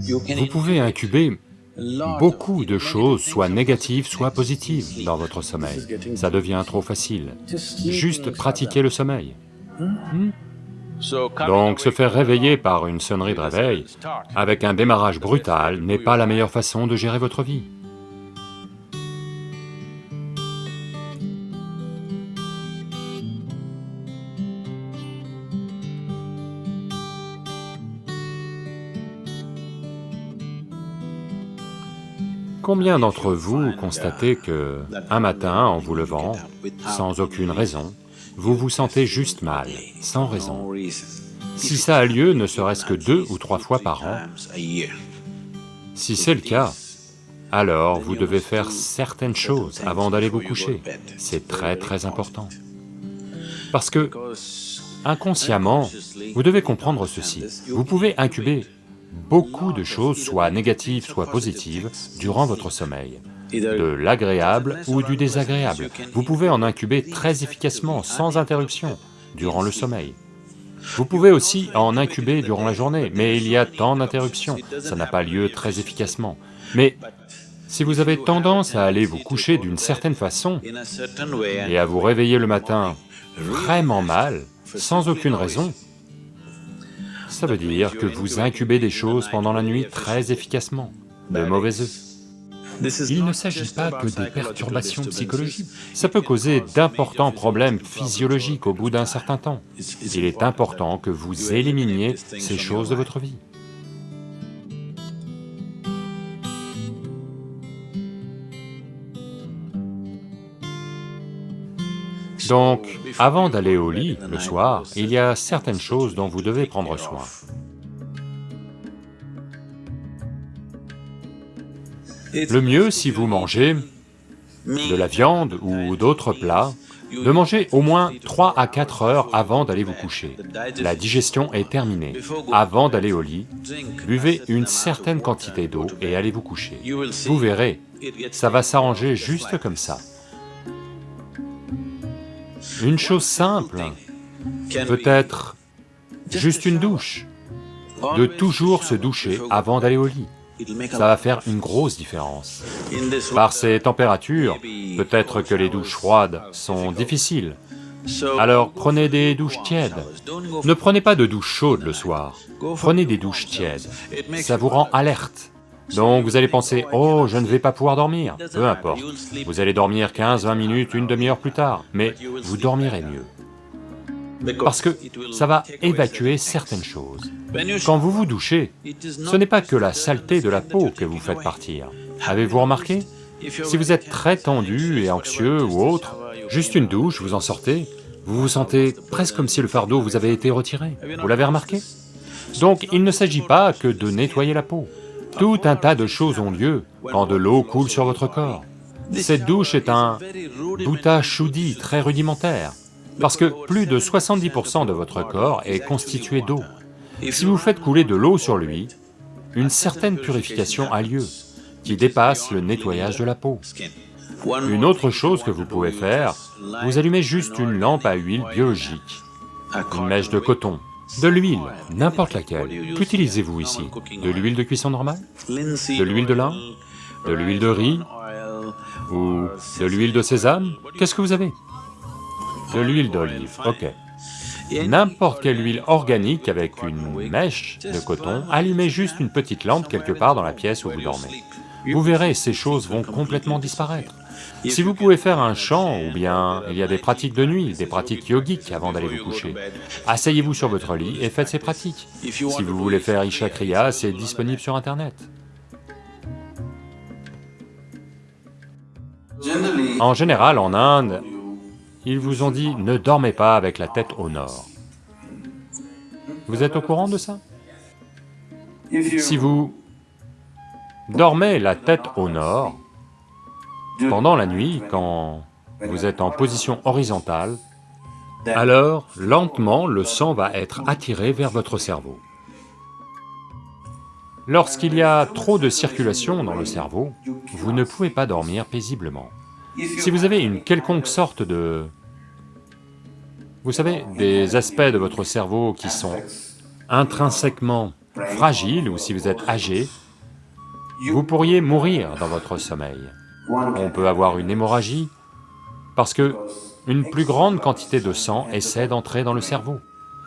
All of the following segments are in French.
Vous pouvez incuber beaucoup de choses, soit négatives, soit positives dans votre sommeil. Ça devient trop facile. Juste pratiquer le sommeil. Hmm? Donc se faire réveiller par une sonnerie de réveil, avec un démarrage brutal, n'est pas la meilleure façon de gérer votre vie. Combien d'entre vous constatez que, un matin, en vous levant, sans aucune raison, vous vous sentez juste mal, sans raison? Si ça a lieu ne serait-ce que deux ou trois fois par an, si c'est le cas, alors vous devez faire certaines choses avant d'aller vous coucher, c'est très très important. Parce que, inconsciemment, vous devez comprendre ceci, vous pouvez incuber beaucoup de choses, soit négatives, soit positives, durant votre sommeil, de l'agréable ou du désagréable. Vous pouvez en incuber très efficacement, sans interruption, durant le sommeil. Vous pouvez aussi en incuber durant la journée, mais il y a tant d'interruptions, ça n'a pas lieu très efficacement. Mais si vous avez tendance à aller vous coucher d'une certaine façon et à vous réveiller le matin vraiment mal, sans aucune raison, ça veut dire que vous incubez des choses pendant la nuit très efficacement, de mauvais œufs. Il ne s'agit pas que des perturbations psychologiques, ça peut causer d'importants problèmes physiologiques au bout d'un certain temps. Il est important que vous éliminiez ces choses de votre vie. Donc, avant d'aller au lit le soir, il y a certaines choses dont vous devez prendre soin. Le mieux, si vous mangez de la viande ou d'autres plats, de manger au moins 3 à 4 heures avant d'aller vous coucher. La digestion est terminée. Avant d'aller au lit, buvez une certaine quantité d'eau et allez vous coucher. Vous verrez, ça va s'arranger juste comme ça. Une chose simple, peut-être juste une douche, de toujours se doucher avant d'aller au lit. Ça va faire une grosse différence. Par ces températures, peut-être que les douches froides sont difficiles, alors prenez des douches tièdes. Ne prenez pas de douche chaude le soir, prenez des douches tièdes, ça vous rend alerte. Donc vous allez penser, oh, je ne vais pas pouvoir dormir, peu importe. Vous allez dormir 15, 20 minutes, une demi-heure plus tard, mais vous dormirez mieux. Parce que ça va évacuer certaines choses. Quand vous vous douchez, ce n'est pas que la saleté de la peau que vous faites partir. Avez-vous remarqué? Si vous êtes très tendu et anxieux ou autre, juste une douche, vous en sortez, vous vous sentez presque comme si le fardeau vous avait été retiré. Vous l'avez remarqué? Donc il ne s'agit pas que de nettoyer la peau. Tout un tas de choses ont lieu quand de l'eau coule sur votre corps. Cette douche est un bouta choudi très rudimentaire, parce que plus de 70% de votre corps est constitué d'eau. Si vous faites couler de l'eau sur lui, une certaine purification a lieu, qui dépasse le nettoyage de la peau. Une autre chose que vous pouvez faire, vous allumez juste une lampe à huile biologique, une mèche de coton, de l'huile, n'importe laquelle. Qu'utilisez-vous ici? De l'huile de cuisson normale? De l'huile de lin? De l'huile de riz? Ou de l'huile de sésame? Qu'est-ce que vous avez? De l'huile d'olive, ok. N'importe quelle huile organique avec une mèche de coton, allumez juste une petite lampe quelque part dans la pièce où vous dormez. Vous verrez, ces choses vont complètement disparaître. Si vous pouvez faire un chant, ou bien il y a des pratiques de nuit, des pratiques yogiques avant d'aller vous coucher, asseyez-vous sur votre lit et faites ces pratiques. Si vous voulez faire Isha Kriya, c'est disponible sur internet. En général, en Inde, ils vous ont dit ne dormez pas avec la tête au nord. Vous êtes au courant de ça? Si vous dormez la tête au nord, pendant la nuit, quand vous êtes en position horizontale, alors lentement le sang va être attiré vers votre cerveau. Lorsqu'il y a trop de circulation dans le cerveau, vous ne pouvez pas dormir paisiblement. Si vous avez une quelconque sorte de... Vous savez, des aspects de votre cerveau qui sont intrinsèquement fragile ou si vous êtes âgé, vous pourriez mourir dans votre sommeil. On peut avoir une hémorragie parce que une plus grande quantité de sang essaie d'entrer dans le cerveau,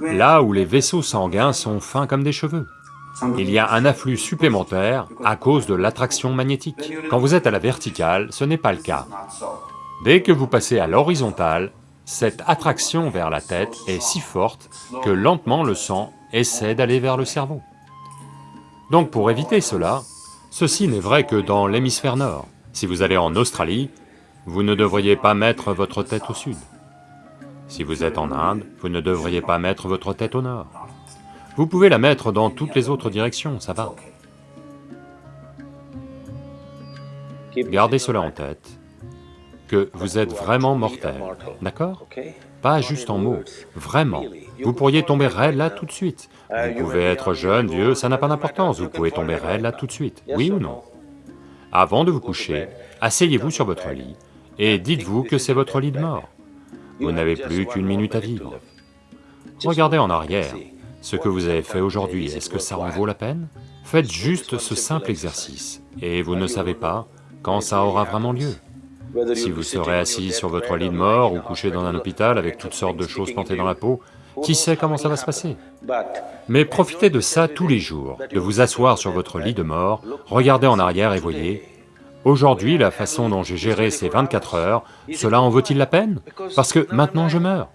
là où les vaisseaux sanguins sont fins comme des cheveux. Il y a un afflux supplémentaire à cause de l'attraction magnétique. Quand vous êtes à la verticale, ce n'est pas le cas. Dès que vous passez à l'horizontale, cette attraction vers la tête est si forte que lentement le sang essaie d'aller vers le cerveau. Donc pour éviter cela, ceci n'est vrai que dans l'hémisphère nord. Si vous allez en Australie, vous ne devriez pas mettre votre tête au sud. Si vous êtes en Inde, vous ne devriez pas mettre votre tête au nord. Vous pouvez la mettre dans toutes les autres directions, ça va. Gardez cela en tête, que vous êtes vraiment mortel, d'accord? Pas juste en mots, vraiment. Vous pourriez tomber raide là tout de suite. Vous pouvez être jeune, vieux, ça n'a pas d'importance, vous pouvez tomber raide là tout de suite, oui ou non? Avant de vous coucher, asseyez-vous sur votre lit et dites-vous que c'est votre lit de mort. Vous n'avez plus qu'une minute à vivre. Regardez en arrière, ce que vous avez fait aujourd'hui, est-ce que ça en vaut la peine? Faites juste ce simple exercice, et vous ne savez pas quand ça aura vraiment lieu. Si vous serez assis sur votre lit de mort ou couché dans un hôpital avec toutes sortes de choses plantées dans la peau, qui sait comment ça va se passer Mais profitez de ça tous les jours, de vous asseoir sur votre lit de mort, regardez en arrière et voyez, aujourd'hui la façon dont j'ai géré ces 24 heures, cela en vaut-il la peine? Parce que maintenant je meurs.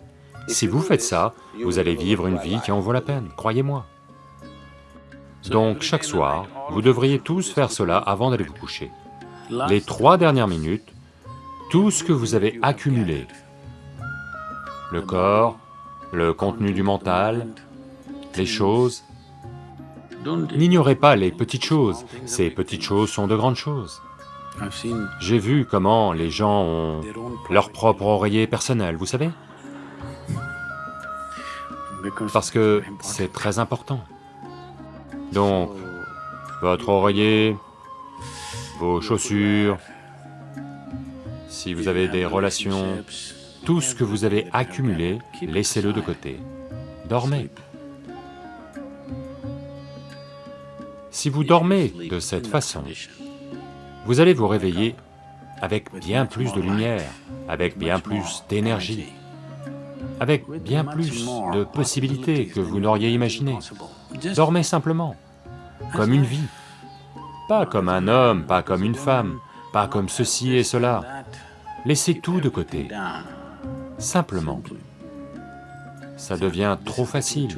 Si vous faites ça, vous allez vivre une vie qui en vaut la peine, croyez-moi. Donc chaque soir, vous devriez tous faire cela avant d'aller vous coucher. Les trois dernières minutes, tout ce que vous avez accumulé, le corps, le contenu du mental, les choses, n'ignorez pas les petites choses, ces petites choses sont de grandes choses. J'ai vu comment les gens ont leur propre oreiller personnel, vous savez? Parce que c'est très important. Donc, votre oreiller, vos chaussures, si vous avez des relations, tout ce que vous avez accumulé, laissez-le de côté. Dormez. Si vous dormez de cette façon, vous allez vous réveiller avec bien plus de lumière, avec bien plus d'énergie avec bien plus de possibilités que vous n'auriez imaginé. Dormez simplement, comme une vie, pas comme un homme, pas comme une femme, pas comme ceci et cela. Laissez tout de côté, simplement. Ça devient trop facile,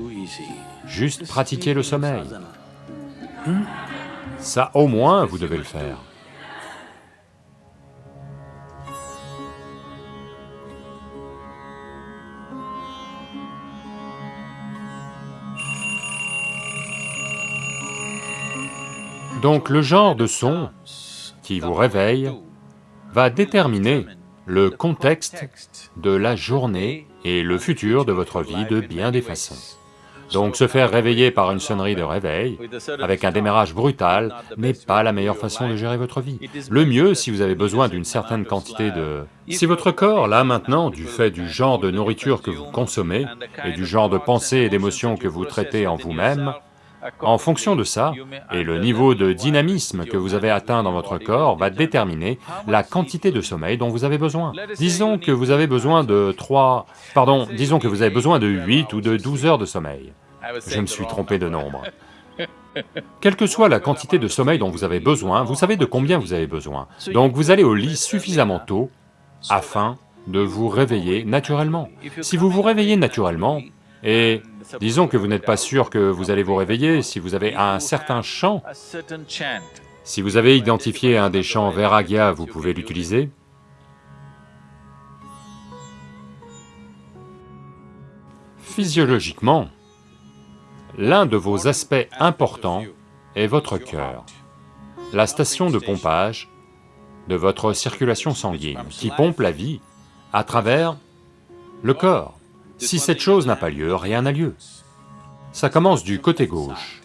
juste pratiquer le sommeil. Ça au moins vous devez le faire. Donc le genre de son qui vous réveille va déterminer le contexte de la journée et le futur de votre vie de bien des façons. Donc se faire réveiller par une sonnerie de réveil, avec un démarrage brutal, n'est pas la meilleure façon de gérer votre vie. Le mieux, si vous avez besoin d'une certaine quantité de... Si votre corps, là maintenant, du fait du genre de nourriture que vous consommez, et du genre de pensée et d'émotions que vous traitez en vous-même, en fonction de ça, et le niveau de dynamisme que vous avez atteint dans votre corps va déterminer la quantité de sommeil dont vous avez besoin. Disons que vous avez besoin de 3... pardon, disons que vous avez besoin de 8 ou de 12 heures de sommeil. Je me suis trompé de nombre. Quelle que soit la quantité de sommeil dont vous avez besoin, vous savez de combien vous avez besoin. Donc vous allez au lit suffisamment tôt afin de vous réveiller naturellement. Si vous vous réveillez naturellement, et disons que vous n'êtes pas sûr que vous allez vous réveiller si vous avez un certain chant. Si vous avez identifié un des chants Vairagya, vous pouvez l'utiliser. Physiologiquement, l'un de vos aspects importants est votre cœur, la station de pompage de votre circulation sanguine, qui pompe la vie à travers le corps. Si cette chose n'a pas lieu, rien n'a lieu. Ça commence du côté gauche.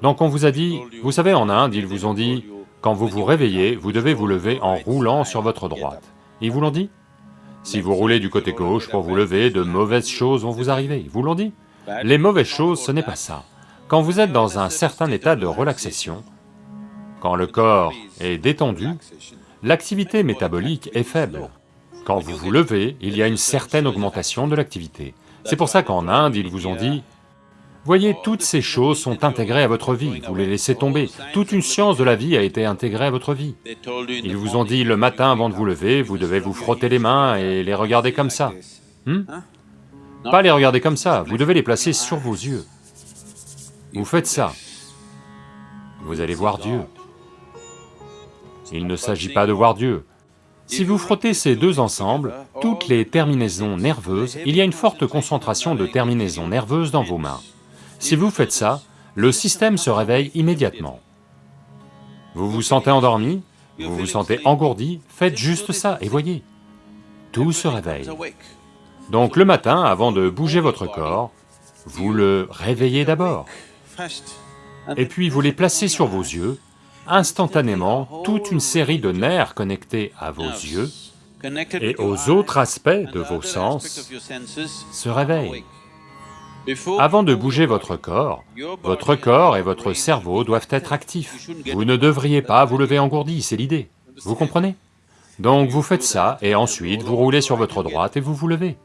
Donc on vous a dit, vous savez en Inde, ils vous ont dit, quand vous vous réveillez, vous devez vous lever en roulant sur votre droite. Ils vous l'ont dit Si vous roulez du côté gauche pour vous lever, de mauvaises choses vont vous arriver, ils vous l'ont dit Les mauvaises choses, ce n'est pas ça. Quand vous êtes dans un certain état de relaxation, quand le corps est détendu, l'activité métabolique est faible. Quand vous vous levez, il y a une certaine augmentation de l'activité. C'est pour ça qu'en Inde, ils vous ont dit, voyez, toutes ces choses sont intégrées à votre vie, vous les laissez tomber, toute une science de la vie a été intégrée à votre vie. Ils vous ont dit, le matin avant de vous lever, vous devez vous frotter les mains et les regarder comme ça. Hmm? Pas les regarder comme ça, vous devez les placer sur vos yeux. Vous faites ça, vous allez voir Dieu. Il ne s'agit pas de voir Dieu. Si vous frottez ces deux ensemble, toutes les terminaisons nerveuses, il y a une forte concentration de terminaisons nerveuses dans vos mains. Si vous faites ça, le système se réveille immédiatement. Vous vous sentez endormi, vous vous sentez engourdi, faites juste ça et voyez, tout se réveille. Donc le matin, avant de bouger votre corps, vous le réveillez d'abord. Et puis vous les placez sur vos yeux, instantanément, toute une série de nerfs connectés à vos yeux et aux autres aspects de vos sens se réveillent. Avant de bouger votre corps, votre corps et votre cerveau doivent être actifs. Vous ne devriez pas vous lever engourdi, c'est l'idée, vous comprenez? Donc vous faites ça, et ensuite vous roulez sur votre droite et vous vous levez.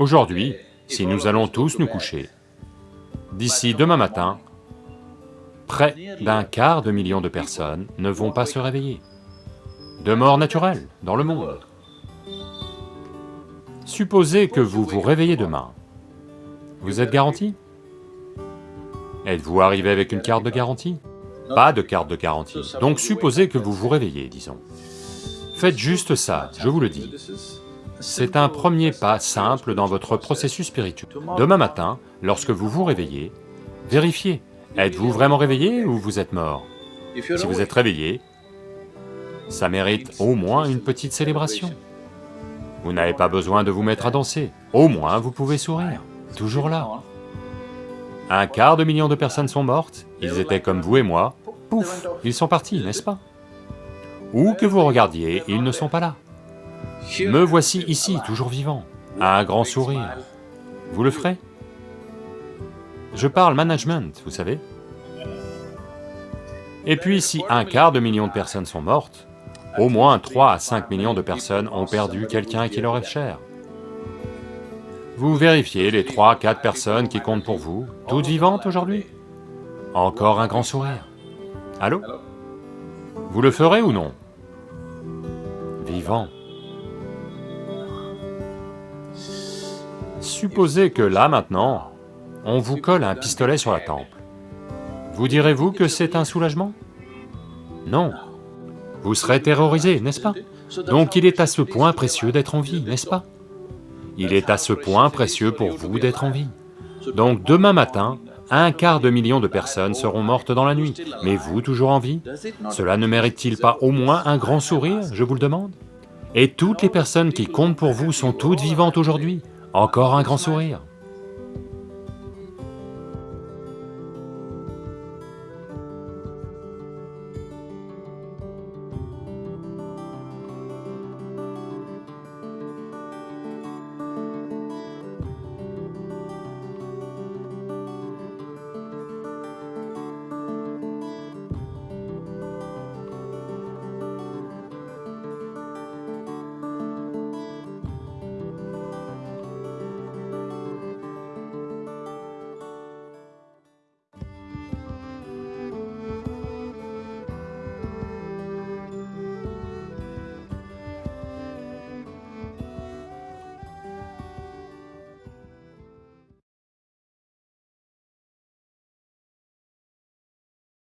Aujourd'hui, si nous allons tous nous coucher, d'ici demain matin, près d'un quart de million de personnes ne vont pas se réveiller, de mort naturelle dans le monde. Supposez que vous vous réveillez demain, vous êtes garanti? Êtes-vous arrivé avec une carte de garantie? Pas de carte de garantie, donc supposez que vous vous réveillez, disons. Faites juste ça, je vous le dis. C'est un premier pas simple dans votre processus spirituel. Demain matin, lorsque vous vous réveillez, vérifiez, êtes-vous vraiment réveillé ou vous êtes mort? Si vous êtes réveillé, ça mérite au moins une petite célébration. Vous n'avez pas besoin de vous mettre à danser, au moins vous pouvez sourire, toujours là. Un quart de million de personnes sont mortes, ils étaient comme vous et moi, pouf, ils sont partis, n'est-ce pas? Où que vous regardiez, ils ne sont pas là. Me voici ici, toujours vivant, à un grand sourire. Vous le ferez? Je parle management, vous savez. Et puis si un quart de million de personnes sont mortes, au moins 3 à 5 millions de personnes ont perdu quelqu'un qui leur est cher. Vous vérifiez les 3, 4 personnes qui comptent pour vous, toutes vivantes aujourd'hui? Encore un grand sourire. Allô? Vous le ferez ou non? Vivant. Supposez que là, maintenant, on vous colle un pistolet sur la tempe. Vous direz-vous que c'est un soulagement? Non. Vous serez terrorisé, n'est-ce pas? Donc il est à ce point précieux d'être en vie, n'est-ce pas? Il est à ce point précieux pour vous d'être en vie. Donc demain matin, un quart de million de personnes seront mortes dans la nuit, mais vous toujours en vie? Cela ne mérite-t-il pas au moins un grand sourire, je vous le demande? Et toutes les personnes qui comptent pour vous sont toutes vivantes aujourd'hui encore un grand sourire.